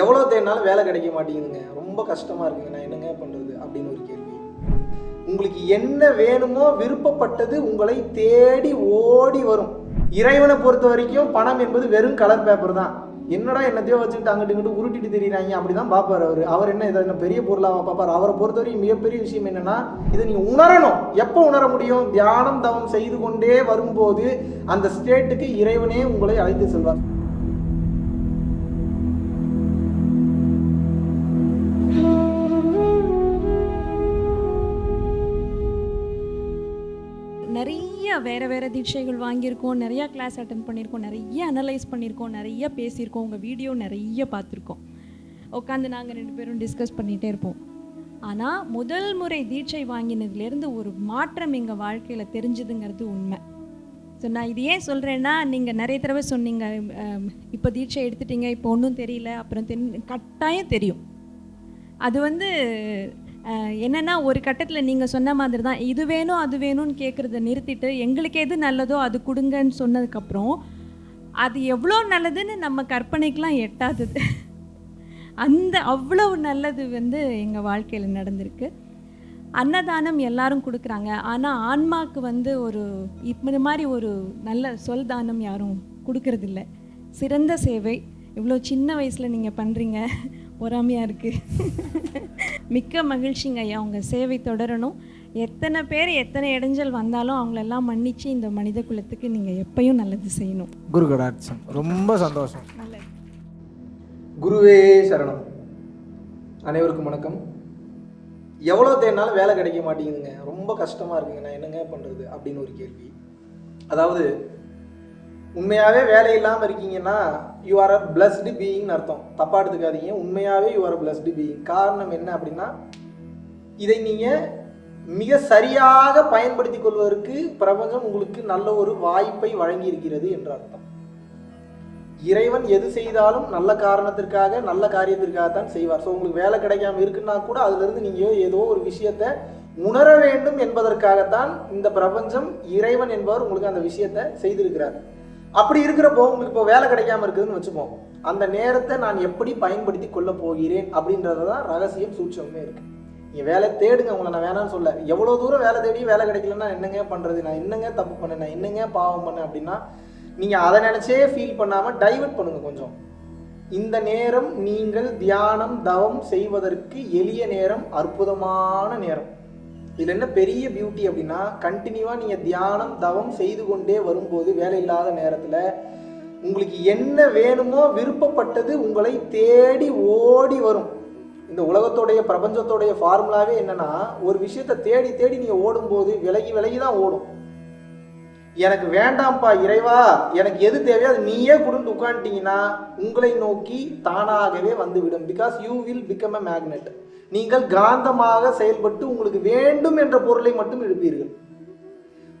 எவ்வளோ தேடினாலும் வேலை கிடைக்க மாட்டேங்குதுங்க. ரொம்ப கஷ்டமாக இருக்குங்க. நான் என்னங்க பண்ணுறது அப்படின்னு ஒரு கேள்வி. உங்களுக்கு என்ன வேணுமோ விருப்பப்பட்டது உங்களை தேடி ஓடி வரும். இறைவனை பொறுத்த வரைக்கும் பணம் என்பது வெறும் கலர் பேப்பர் தான். என்னடா என்னத்தையோ வச்சுக்கிட்டு அங்கிட்டு இங்கிட்டு உருட்டிட்டு தெரியுறாங்க. அப்படிதான் பார்ப்பார் அவர். அவர் என்ன இதை என்ன பெரிய பொருளாக பார்ப்பார் அவரை பொறுத்த வரைக்கும் மிகப்பெரிய விஷயம் என்னன்னா இதை நீங்கள் உணரணும். எப்போ உணர முடியும்? தியானம் தவம் செய்து கொண்டே வரும்போது அந்த ஸ்டேட்டுக்கு இறைவனே உங்களை அழைத்து செல்வார். வேறு வேறு தீட்சைகள் வாங்கியிருக்கோம் நிறையா கிளாஸ் அட்டன் பண்ணியிருக்கோம் நிறைய அனலைஸ் பண்ணியிருக்கோம் நிறைய பேசியிருக்கோம் உங்கள் வீடியோ நிறைய பார்த்துருக்கோம். உட்காந்து நாங்கள் ரெண்டு பேரும் டிஸ்கஸ் பண்ணிகிட்டே இருப்போம். ஆனால் முதல் முறை தீட்சை வாங்கினதுலேருந்து ஒரு மாற்றம் எங்கள் வாழ்க்கையில் தெரிஞ்சுதுங்கிறது உண்மை. ஸோ நான் இது ஏன் சொல்கிறேன்னா நீங்கள் நிறைய தடவை சொன்னீங்க இப்போ தீட்சை எடுத்துட்டீங்க இப்போ ஒன்றும் தெரியல அப்புறம் தென் கட்டாயம் தெரியும். அது வந்து என்னென்னா ஒரு கட்டத்தில் நீங்கள் சொன்ன மாதிரி தான் இது வேணும் அது வேணும்னு கேட்குறத நிறுத்திட்டு எங்களுக்கு எது நல்லதோ அது கொடுங்கன்னு சொன்னதுக்கப்புறம் அது எவ்வளோ நல்லதுன்னு நம்ம கற்பனைக்கெலாம் எட்டாதது அந்த அவ்வளவு நல்லது வந்து எங்கள் வாழ்க்கையில் நடந்திருக்கு. அன்னதானம் எல்லாரும் கொடுக்குறாங்க. ஆனால் ஆன்மாக்கு வந்து ஒரு இப்படி மாதிரி ஒரு நல்ல சொல் தானம் யாரும் கொடுக்கறதில்ல. சிறந்த சேவை. இவ்வளோ சின்ன வயசில் நீங்கள் பண்ணுறீங்க பொறாமையாக இருக்குது மிக்க மகிழ்ச்சிங்க ஐயா. உங்கள் சேவை தொடரணும். எத்தனை பேர் எத்தனை இடைஞ்சல் வந்தாலும் அவங்களெல்லாம் மன்னிச்சு இந்த மனித குலத்துக்கு நீங்கள் எப்பயும் நல்லது செய்யணும். குரு கடாட்சம். ரொம்ப சந்தோஷம். நல்லது. குருவே சரணம். அனைவருக்கும் வணக்கம். எவ்வளோ தேடினாலும் வேலை கிடைக்க மாட்டேங்குதுங்க. ரொம்ப கஷ்டமாக இருக்குங்க. நான் என்னங்க பண்ணுறது அப்படின்னு ஒரு கேள்வி. அதாவது உண்மையாகவே வேலை இல்லாமல் இருக்கீங்கன்னா யூ ஆர் அ பிளஸ்டு பீயிங்னு அர்த்தம். தப்பாக எடுத்துக்காதீங்க. உண்மையாகவே you are a blessed being காரணம் என்ன அப்படின்னா இதை நீங்கள் மிக சரியாக பயன்படுத்தி கொள்வதற்கு பிரபஞ்சம் உங்களுக்கு நல்ல ஒரு வாய்ப்பை வழங்கி இருக்கிறது என்று அர்த்தம். இறைவன் எது செய்தாலும் நல்ல காரணத்திற்காக நல்ல காரியத்திற்காகத்தான் செய்வார். ஸோ உங்களுக்கு வேலை கிடைக்காம இருக்குன்னா கூட அதுலேருந்து நீங்கள் ஏதோ ஒரு விஷயத்தை உணர வேண்டும் என்பதற்காகத்தான் இந்த பிரபஞ்சம் இறைவன் என்பவர் உங்களுக்கு அந்த விஷயத்தை செய்திருக்கிறார். அப்படி இருக்கிறப்போ உங்களுக்கு இப்போ வேலை கிடைக்காம இருக்குதுன்னு வச்சுப்போம். அந்த நேரத்தை நான் எப்படி பயன்படுத்தி கொள்ள போகிறேன் அப்படின்றது தான் ரகசியம் சூட்சமே இருக்கு. நீங்கள் வேலை தேடுங்க உங்களை நான் வேணாம்னு சொல்ல. எவ்வளோ தூரம் வேலை தேடி வேலை கிடைக்கலன்னா என்னங்க பண்ணுறது நான் என்னங்க தப்பு பண்ணேன்? நான் என்னங்க பாவம் பண்ணேன் அப்படின்னா நீங்கள் அதை நினச்சே ஃபீல் பண்ணாமல் டைவர்ட் பண்ணுங்க கொஞ்சம். இந்த நேரம் நீங்கள் தியானம் தவம் செய்வதற்கு எளிய நேரம் அற்புதமான நேரம். இதில் என்ன பெரிய பியூட்டி அப்படின்னா கண்டினியூவாக நீங்கள் தியானம் தவம் செய்து கொண்டே வரும்போது வேலை இல்லாத நேரத்தில் உங்களுக்கு என்ன வேணுமோ விருப்பப்பட்டது உங்களை தேடி ஓடி வரும். இந்த உலகத்தோடைய பிரபஞ்சத்தோடைய ஃபார்முலாவே என்னன்னா ஒரு விஷயத்தை தேடி தேடி நீங்கள் ஓடும்போது விலகி விலகி தான் ஓடும். எனக்கு வேண்டாம்ப்பா இறைவா எனக்கு எது தேவையோ அது நீயே கொடுத்து உட்காந்துட்டீங்கன்னா உங்களை நோக்கி தானாகவே வந்துவிடும் because you will become a magnet நீங்கள் காந்தமாக செயல்பட்டு உங்களுக்கு வேண்டும் என்ற பொருளை மட்டும் எழுப்பீர்கள்.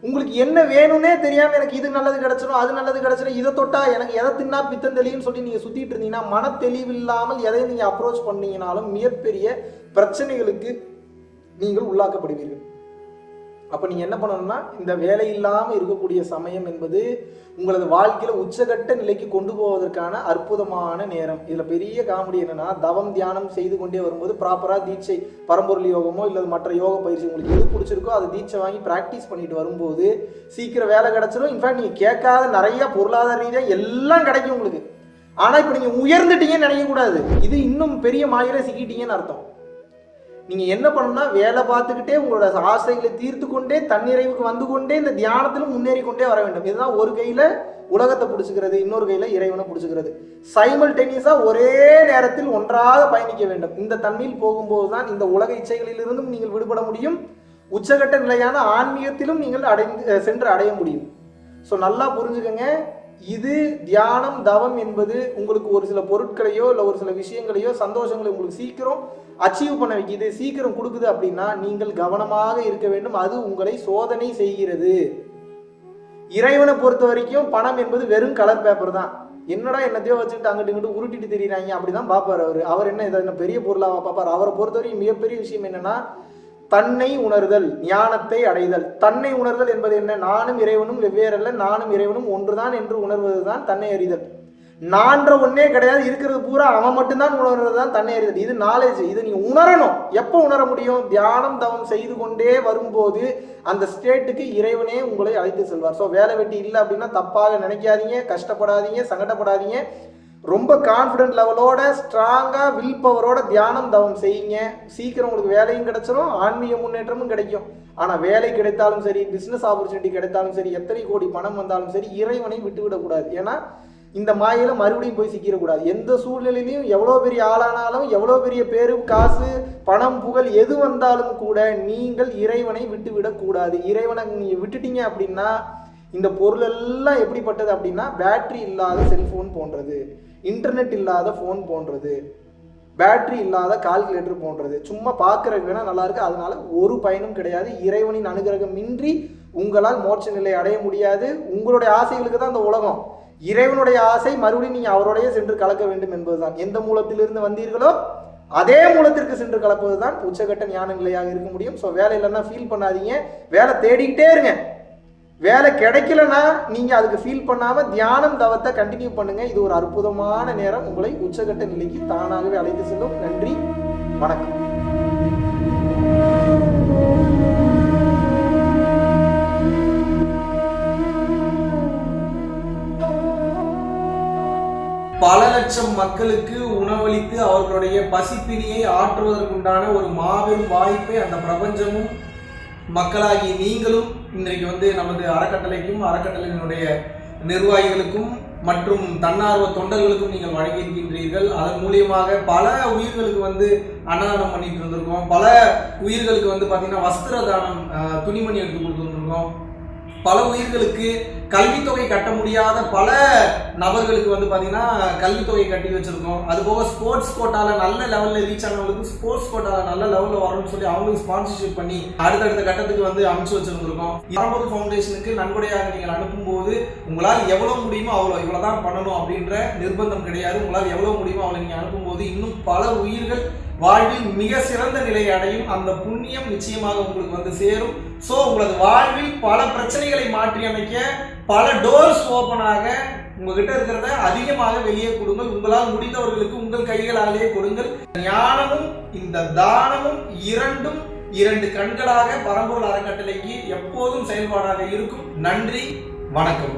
உங்களுக்கு என்ன வேணும்னே தெரியாம எனக்கு இது நல்லது கிடைச்சிடும் அது நல்லது கிடைச்சிடும் இதை தொட்டா எனக்கு எதை தின்னா பித்தம் தெளிவுன்னு சொல்லி நீங்க சுத்திட்டு இருந்தீங்கன்னா மன தெளிவில்லாமல் எதை நீங்க அப்ரோச் பண்ணீங்கனாலும் மிகப்பெரிய பிரச்சனைகளுக்கு நீங்கள் உள்ளாக்கப்படுவீர்கள். அப்போ நீங்கள் என்ன பண்ணணும்னா இந்த வேலை இல்லாமல் இருக்கக்கூடிய சமயம் என்பது உங்களது வாழ்க்கையில் உச்சகட்ட நிலைக்கு கொண்டு போவதற்கான அற்புதமான நேரம். இதில் பெரிய காமெடி என்னென்னா தவம் தியானம் செய்து கொண்டே வரும்போது ப்ராப்பராக தீட்சை பரம்பொருள் யோகமோ இல்லை மற்ற யோக பயிற்சி உங்களுக்கு எது பிடிச்சிருக்கோ அதை தீட்சை வாங்கி ப்ராக்டிஸ் பண்ணிட்டு வரும்போது சீக்கிரம் வேலை கிடைச்சிடும் இன்ஃபேக்ட் நீங்கள் கேட்காத நிறைய பொருளாதார ரீதியாக எல்லாம் கிடைக்கும் உங்களுக்கு. ஆனால் இப்போ நீங்கள் உயர்ந்துட்டீங்கன்னு நினைக்கக்கூடாது. இது இன்னும் பெரிய மாயில சிக்கிட்டீங்கன்னு அர்த்தம். நீங்கள் என்ன பண்ணணும்னா வேலை பார்த்துக்கிட்டே உங்களோட ஆசைகளை தீர்த்து கொண்டே தன்னிறைவுக்கு வந்து கொண்டே இந்த தியானத்திலும் முன்னேறி கொண்டே வர வேண்டும். இதுதான் ஒரு கையில் உலகத்தை பிடிச்சிக்கிறது இன்னொரு கையில் இறைவனை பிடிச்சிக்கிறது. சைமல் டென்னிஸாக ஒரே நேரத்தில் ஒன்றாக பயணிக்க வேண்டும். இந்த தன்மையில் போகும்போது தான் இந்த உலக இச்சைகளிலிருந்தும் நீங்கள் விடுபட முடியும். உச்சகட்ட நிலையான ஆன்மீகத்திலும் நீங்கள் அடைந்து சென்று அடைய முடியும். ஸோ நல்லா புரிஞ்சுக்கங்க. இது தியானம் தவம் என்பது உங்களுக்கு ஒரு சில பொருட்களையோ இல்லை ஒரு சில விஷயங்களையோ சந்தோஷங்களை உங்களுக்கு சீக்கிரம் அச்சீவ் பண்ண வைக்கிது சீக்கிரம் கொடுக்குது அப்படின்னா நீங்கள் கவனமாக இருக்க வேண்டும். அது உங்களை சோதனை செய்கிறது. இறைவனை பொறுத்த வரைக்கும் பணம் என்பது வெறும் கலர் பேப்பர் தான். என்னடா என்னத்தையோ வச்சுட்டு அங்கிட்டு இங்கிட்டு உருட்டிட்டு தெரியுறாங்க. அப்படிதான் பார்ப்பார் அவர். அவர் என்ன இதை என்ன பெரிய பொருளாக பார்ப்பார்? அவரை பொறுத்த வரைக்கும் மிகப்பெரிய விஷயம் என்னன்னா தன்னை உணர்தல் ஞானத்தை அடைதல். தன்னை உணர்தல் என்பது என்ன? நானும் இறைவனும் வெவ்வேறல்ல நானும் இறைவனும் ஒன்றுதான் என்று உணர்வது தான் தன்னை அறிதல். நான்ற ஒன்னே கிடையாது இருக்கிறது பூரா அவன் மட்டும்தான் உணர்றது தான் தன்னை அறிதல். இது நாலேஜ் இது நீ உணரணும். எப்போ உணர முடியும்? தியானம் தவம் செய்து கொண்டே வரும்போது அந்த ஸ்டேட்டுக்கு இறைவனே உங்களை அழைத்து செல்வார். ஸோ வேலை வெட்டி இல்லை அப்படின்னா தப்பாக நினைக்காதீங்க கஷ்டப்படாதீங்க சங்கடப்படாதீங்க. ரொம்ப கான்ஃபிடென்ட் லெவலோட ஸ்ட்ராங்காக வில் பவரோட தியானம் தவம் செய்யுங்க. சீக்கிரம் உங்களுக்கு வேலையும் கிடைச்சிரும் ஆன்மீக முன்னேற்றமும் கிடைக்கும். ஆனால் வேலை கிடைத்தாலும் சரி பிஸ்னஸ் ஆப்பர்ச்சுனிட்டி கிடைத்தாலும் சரி எத்தனை கோடி பணம் வந்தாலும் சரி இறைவனை விட்டுவிடக்கூடாது ஏன்னா இந்த மாயில மறுபடியும் போய் சிக்கிடக்கூடாது எந்த சூழ்நிலையிலையும் எவ்வளோ பெரிய ஆளானாலும் எவ்வளோ பெரிய பேரு காசு பணம் புகழ் எது வந்தாலும் கூட நீங்கள் இறைவனை விட்டு விடக்கூடாது இறைவனை நீங்கள் விட்டுட்டீங்க அப்படின்னா இந்த பொருள் எல்லாம் எப்படிப்பட்டது அப்படின்னா பேட்டரி இல்லாத செல்ஃபோன் போன்றது இன்டர்நெட் இல்லாத ஃபோன் போன்றது பேட்டரி இல்லாத கால்குலேட்டர் போன்றது. சும்மா பார்க்கறதுக்கு வேணால் நல்லாயிருக்கு அதனால் அதனால ஒரு பயனும் கிடையாது. இறைவனின் அனுகிரகம் இன்றி உங்களால் மோட்ச நிலை அடைய முடியாது. உங்களுடைய ஆசைகளுக்கு தான் இந்த உலகம். இறைவனுடைய ஆசை மறுபடியும் நீங்கள் அவரோடையே சென்று கலக்க வேண்டும் என்பதுதான். எந்த மூலத்திலிருந்து வந்தீர்களோ அதே மூலத்திற்கு சென்று கலப்பது தான் உச்சகட்ட ஞான நிலையாக இருக்க முடியும். ஸோ வேலை இல்லைன்னா ஃபீல் பண்ணாதீங்க. வேலை தேடிக்கிட்டே இருங்க. வேலை கிடைக்கலன்னா நீங்கள் அதுக்கு ஃபீல் பண்ணாமல் தியானம் தவத்தை கண்டினியூ பண்ணுங்கள் இது ஒரு அற்புதமான நேரம். உங்களை உச்சகட்ட நிலைக்கு தானாகவே அழைத்து செல்லும். நன்றி. வணக்கம். பல லட்சம் மக்களுக்கு உணவளித்து அவர்களுடைய பசிப்பினியை ஆற்றுவதற்குண்டான ஒரு மாபெரும் வாய்ப்பை அந்த பிரபஞ்சமும் மக்களாகி நீங்களும் இன்றைக்கு வந்து நமது அறக்கட்டளைக்கும் அறக்கட்டளையினுடைய நிர்வாகிகளுக்கும் மற்றும் தன்னார்வ தொண்டர்களுக்கும் நீங்கள் வழங்கியிருக்கின்றீர்கள். அதன் மூலியமாக பல உயிர்களுக்கு வந்து அன்னதானம் பண்ணிட்டு இருந்திருக்கோம். பல உயிர்களுக்கு வந்து பார்த்தீங்கன்னா வஸ்திர தானம் துணிமணி எடுத்து கொடுத்துருந்துருக்கோம் பல உயிர்களுக்கு கல்வித்தொகை கட்ட முடியாத பல நபர்களுக்கு வந்து பார்த்தீங்கன்னா கல்வித்தொகை கட்டி வச்சுருக்கோம். அது போக ஸ்போர்ட்ஸ் கோட்டாவில் நல்ல லெவலில் ரீச் ஆனவங்களுக்கு ஸ்போர்ட்ஸ் கோட்டாவில் நல்ல லெவலில் வரணும்னு சொல்லி அவங்களுக்கு ஸ்பான்சர்ஷிப் பண்ணி அடுத்தடுத்த கட்டத்துக்கு வந்து அமைச்சு வச்சிருந்திருக்கோம். பரம்பொருள் ஃபவுண்டேஷனுக்கு நன்கொடையாக நீங்கள் அனுப்பும்போது உங்களால் எவ்வளோ முடியுமோ அவ்வளோ இவ்வளோ தான் பண்ணணும் அப்படின்ற நிர்பந்தம் கிடையாது. உங்களால் எவ்வளோ முடியுமோ அவ்வளோ நீங்கள் அனுப்பும்போது இன்னும் பல உயிர்கள் வாழ்வில் மிக சிறந்த நிலையை அடையும். அந்த புண்ணியம் நிச்சயமாக உங்களுக்கு வந்து சேரும். ஸோ உங்களது வாழ்வில் பல பிரச்சனைகளை மாற்றி அமைக்க பல டோர்ஸ் ஓப்பன் ஆக உங்ககிட்ட இருக்கிறத அதிகமாக வெளியே கொடுங்கள். உங்களால் முடிந்தவர்களுக்கு உங்கள் கைகளாலேயே கொடுங்கள். ஞானமும் இந்த தானமும் இரண்டும் இரண்டு கண்களாக பரம்பூர் அறக்கட்டளைக்கு எப்போதும் செயல்பாடாக இருக்கும். நன்றி வணக்கம்.